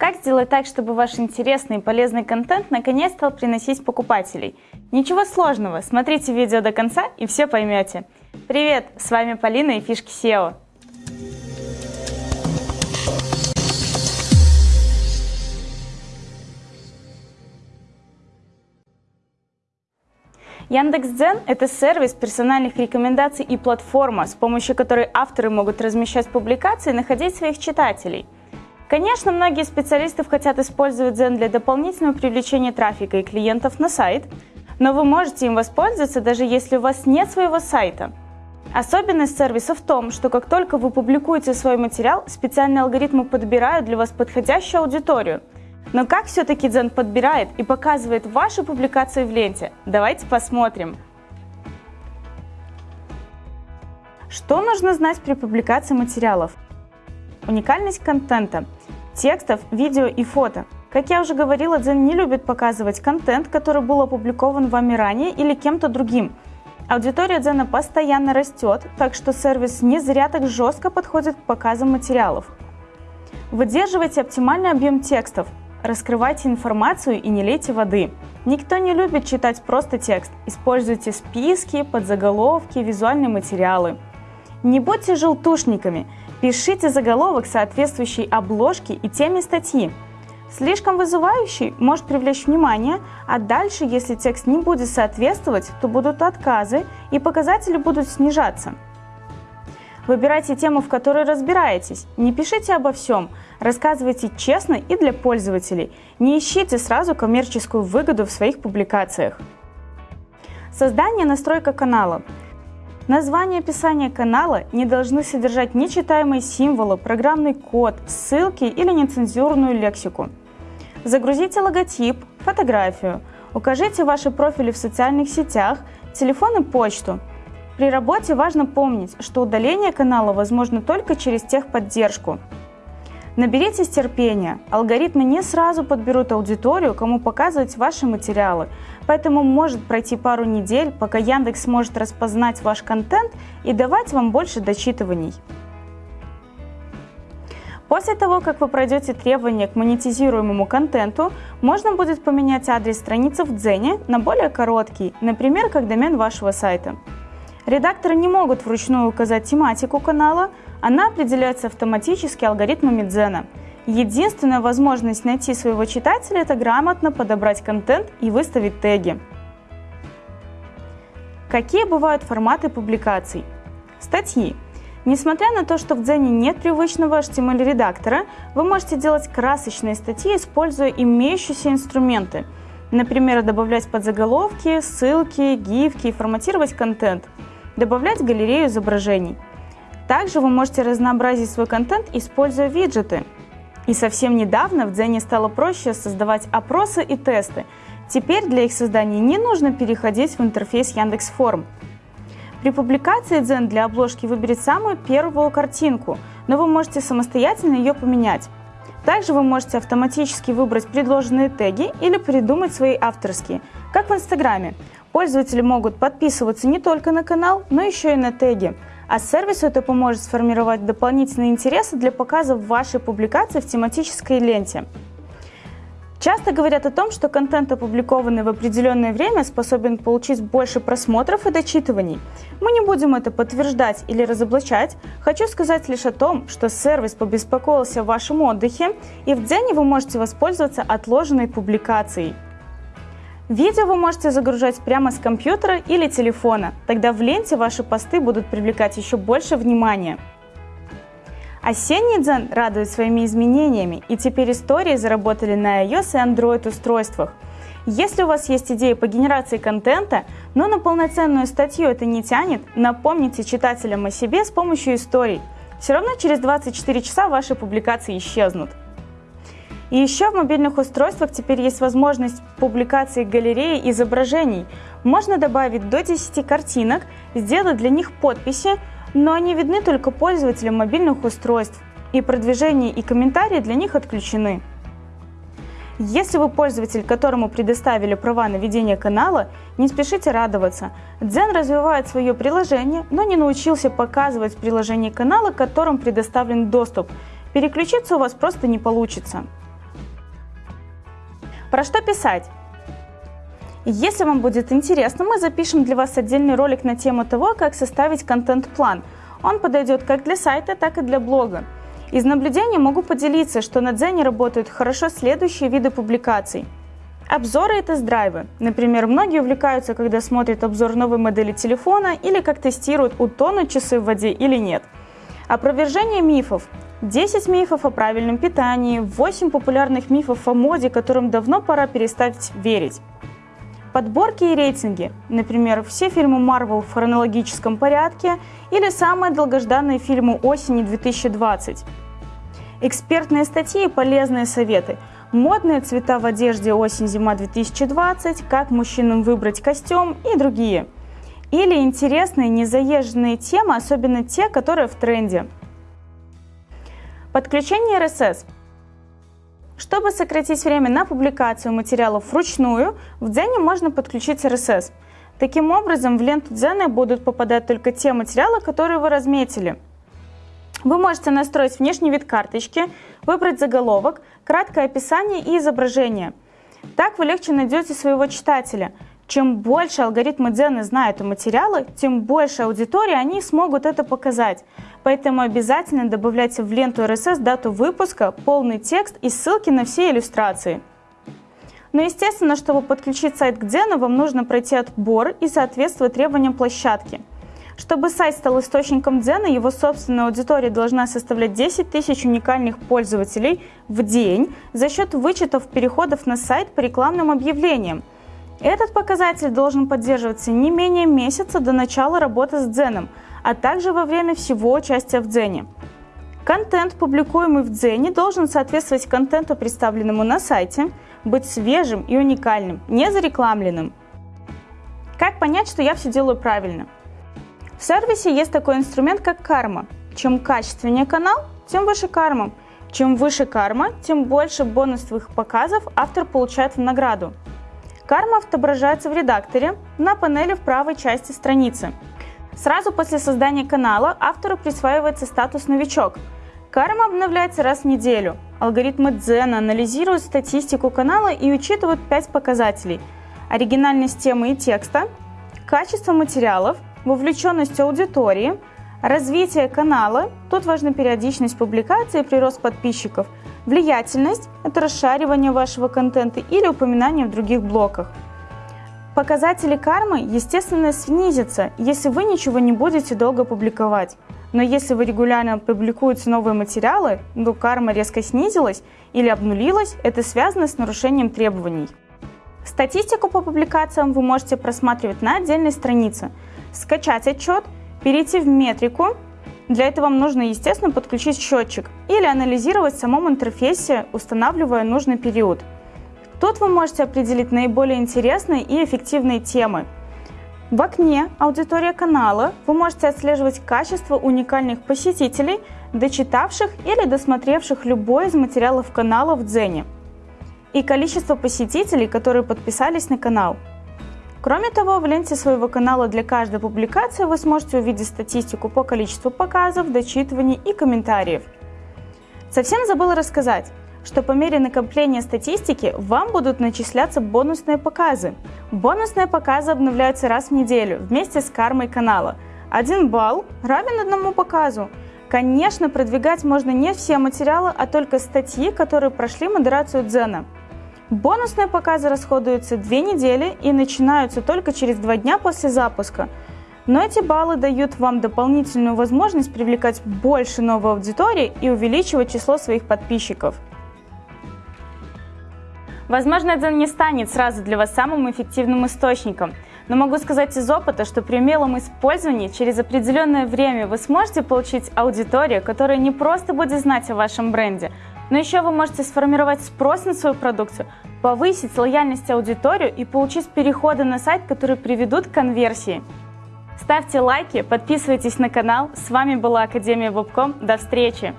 Как сделать так, чтобы ваш интересный и полезный контент наконец стал приносить покупателей? Ничего сложного, смотрите видео до конца и все поймете. Привет, с вами Полина и Фишки SEO. Яндекс.Дзен – это сервис персональных рекомендаций и платформа, с помощью которой авторы могут размещать публикации и находить своих читателей. Конечно, многие специалисты хотят использовать Дзен для дополнительного привлечения трафика и клиентов на сайт, но вы можете им воспользоваться, даже если у вас нет своего сайта. Особенность сервиса в том, что как только вы публикуете свой материал, специальные алгоритмы подбирают для вас подходящую аудиторию – но как все-таки Дзен подбирает и показывает ваши публикации в ленте? Давайте посмотрим. Что нужно знать при публикации материалов? Уникальность контента, текстов, видео и фото. Как я уже говорила, Дзен не любит показывать контент, который был опубликован вами ранее или кем-то другим. Аудитория Дзена постоянно растет, так что сервис не зря так жестко подходит к показам материалов. Выдерживайте оптимальный объем текстов, Раскрывайте информацию и не лейте воды. Никто не любит читать просто текст. Используйте списки, подзаголовки, визуальные материалы. Не будьте желтушниками. Пишите заголовок, соответствующий обложке и теме статьи. Слишком вызывающий может привлечь внимание, а дальше, если текст не будет соответствовать, то будут отказы и показатели будут снижаться. Выбирайте тему, в которой разбираетесь. Не пишите обо всем. Рассказывайте честно и для пользователей. Не ищите сразу коммерческую выгоду в своих публикациях. Создание настройка канала. Название и описание канала не должны содержать нечитаемые символы, программный код, ссылки или нецензурную лексику. Загрузите логотип, фотографию. Укажите ваши профили в социальных сетях, телефон и почту. При работе важно помнить, что удаление канала возможно только через техподдержку. Наберитесь терпения. Алгоритмы не сразу подберут аудиторию, кому показывать ваши материалы. Поэтому может пройти пару недель, пока Яндекс сможет распознать ваш контент и давать вам больше дочитываний. После того, как вы пройдете требования к монетизируемому контенту, можно будет поменять адрес страницы в Дзене на более короткий, например, как домен вашего сайта. Редакторы не могут вручную указать тематику канала, она определяется автоматически алгоритмами Дзена. Единственная возможность найти своего читателя – это грамотно подобрать контент и выставить теги. Какие бывают форматы публикаций? Статьи. Несмотря на то, что в Дзене нет привычного HTML-редактора, вы можете делать красочные статьи, используя имеющиеся инструменты. Например, добавлять подзаголовки, ссылки, гифки и форматировать контент. Добавлять галерею изображений – также вы можете разнообразить свой контент, используя виджеты. И совсем недавно в Дзене стало проще создавать опросы и тесты. Теперь для их создания не нужно переходить в интерфейс Яндекс.Форм. При публикации Дзен для обложки выберет самую первую картинку, но вы можете самостоятельно ее поменять. Также вы можете автоматически выбрать предложенные теги или придумать свои авторские, как в Инстаграме. Пользователи могут подписываться не только на канал, но еще и на теги – а сервису это поможет сформировать дополнительные интересы для показа вашей публикации в тематической ленте. Часто говорят о том, что контент, опубликованный в определенное время, способен получить больше просмотров и дочитываний. Мы не будем это подтверждать или разоблачать. Хочу сказать лишь о том, что сервис побеспокоился о вашем отдыхе, и в Дзене вы можете воспользоваться отложенной публикацией. Видео вы можете загружать прямо с компьютера или телефона, тогда в ленте ваши посты будут привлекать еще больше внимания. Осенний Дзен радует своими изменениями, и теперь истории заработали на iOS и Android устройствах. Если у вас есть идеи по генерации контента, но на полноценную статью это не тянет, напомните читателям о себе с помощью историй. Все равно через 24 часа ваши публикации исчезнут. И еще в мобильных устройствах теперь есть возможность публикации галереи изображений. Можно добавить до 10 картинок, сделать для них подписи, но они видны только пользователям мобильных устройств, и продвижение и комментарии для них отключены. Если вы пользователь, которому предоставили права на ведение канала, не спешите радоваться. Дзен развивает свое приложение, но не научился показывать приложение канала, которым предоставлен доступ. Переключиться у вас просто не получится. Про что писать? Если вам будет интересно, мы запишем для вас отдельный ролик на тему того, как составить контент-план. Он подойдет как для сайта, так и для блога. Из наблюдений могу поделиться, что на Дзене работают хорошо следующие виды публикаций. Обзоры и тест-драйвы. Например, многие увлекаются, когда смотрят обзор новой модели телефона или как тестируют, утонут часы в воде или нет. Опровержение мифов. 10 мифов о правильном питании, 8 популярных мифов о моде, которым давно пора перестать верить. Подборки и рейтинги, например, все фильмы Marvel в хронологическом порядке или самые долгожданные фильмы осени 2020. Экспертные статьи и полезные советы. Модные цвета в одежде осень-зима 2020, как мужчинам выбрать костюм и другие. Или интересные незаезженные темы, особенно те, которые в тренде. Подключение RSS – чтобы сократить время на публикацию материалов вручную, в Дзене можно подключить RSS. Таким образом, в ленту Дзена будут попадать только те материалы, которые вы разметили. Вы можете настроить внешний вид карточки, выбрать заголовок, краткое описание и изображение. Так вы легче найдете своего читателя – чем больше алгоритмы Дзены знают о материале, тем больше аудитории они смогут это показать. Поэтому обязательно добавляйте в ленту RSS дату выпуска, полный текст и ссылки на все иллюстрации. Но естественно, чтобы подключить сайт к Дзену, вам нужно пройти отбор и соответствовать требованиям площадки. Чтобы сайт стал источником Дзена, его собственная аудитория должна составлять 10 тысяч уникальных пользователей в день за счет вычетов переходов на сайт по рекламным объявлениям. Этот показатель должен поддерживаться не менее месяца до начала работы с Дзеном, а также во время всего участия в Дзене. Контент, публикуемый в Дзене, должен соответствовать контенту, представленному на сайте, быть свежим и уникальным, не зарекламленным. Как понять, что я все делаю правильно? В сервисе есть такой инструмент, как карма. Чем качественнее канал, тем выше карма. Чем выше карма, тем больше бонусовых показов автор получает в награду. Карма отображается в редакторе на панели в правой части страницы. Сразу после создания канала автору присваивается статус «Новичок». Карма обновляется раз в неделю. Алгоритмы Дзена анализируют статистику канала и учитывают 5 показателей. Оригинальность темы и текста, качество материалов, вовлеченность аудитории, развитие канала, тут важна периодичность публикации и прирост подписчиков – Влиятельность – это расшаривание вашего контента или упоминание в других блоках. Показатели кармы, естественно, снизятся, если вы ничего не будете долго публиковать. Но если вы регулярно публикуете новые материалы, но карма резко снизилась или обнулилась, это связано с нарушением требований. Статистику по публикациям вы можете просматривать на отдельной странице, скачать отчет, перейти в метрику для этого вам нужно, естественно, подключить счетчик или анализировать в самом интерфейсе, устанавливая нужный период. Тут вы можете определить наиболее интересные и эффективные темы. В окне «Аудитория канала» вы можете отслеживать качество уникальных посетителей, дочитавших или досмотревших любой из материалов канала в Дзене, и количество посетителей, которые подписались на канал – Кроме того, в ленте своего канала для каждой публикации вы сможете увидеть статистику по количеству показов, дочитываний и комментариев. Совсем забыла рассказать, что по мере накопления статистики вам будут начисляться бонусные показы. Бонусные показы обновляются раз в неделю вместе с кармой канала. Один балл равен одному показу. Конечно, продвигать можно не все материалы, а только статьи, которые прошли модерацию Дзена – Бонусные показы расходуются две недели и начинаются только через два дня после запуска. Но эти баллы дают вам дополнительную возможность привлекать больше новой аудитории и увеличивать число своих подписчиков. Возможно, это не станет сразу для вас самым эффективным источником, но могу сказать из опыта, что при умелом использовании через определенное время вы сможете получить аудиторию, которая не просто будет знать о вашем бренде, но еще вы можете сформировать спрос на свою продукцию, повысить лояльность аудиторию и получить переходы на сайт, которые приведут к конверсии. Ставьте лайки, подписывайтесь на канал. С вами была Академия Вебком. До встречи!